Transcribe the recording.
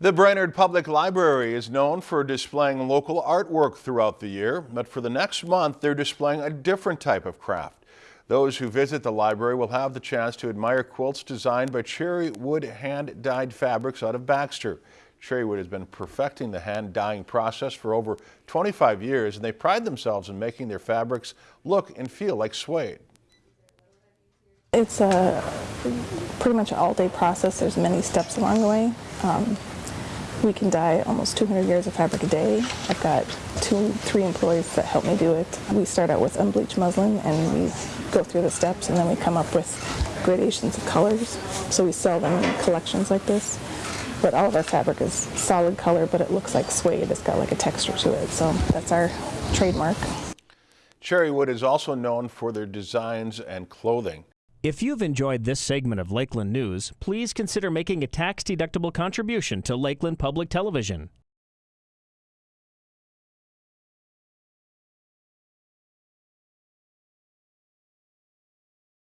The Brainerd Public Library is known for displaying local artwork throughout the year, but for the next month they're displaying a different type of craft. Those who visit the library will have the chance to admire quilts designed by Cherrywood hand-dyed fabrics out of Baxter. Cherrywood has been perfecting the hand dyeing process for over 25 years and they pride themselves in making their fabrics look and feel like suede. It's a pretty much all-day process. There's many steps along the way. Um, we can dye almost 200 yards of fabric a day. I've got two, three employees that help me do it. We start out with unbleached muslin and we go through the steps and then we come up with gradations of colors. So we sell them in collections like this. But all of our fabric is solid color, but it looks like suede. It's got like a texture to it. So that's our trademark. Cherrywood is also known for their designs and clothing. If you've enjoyed this segment of Lakeland News, please consider making a tax-deductible contribution to Lakeland Public Television.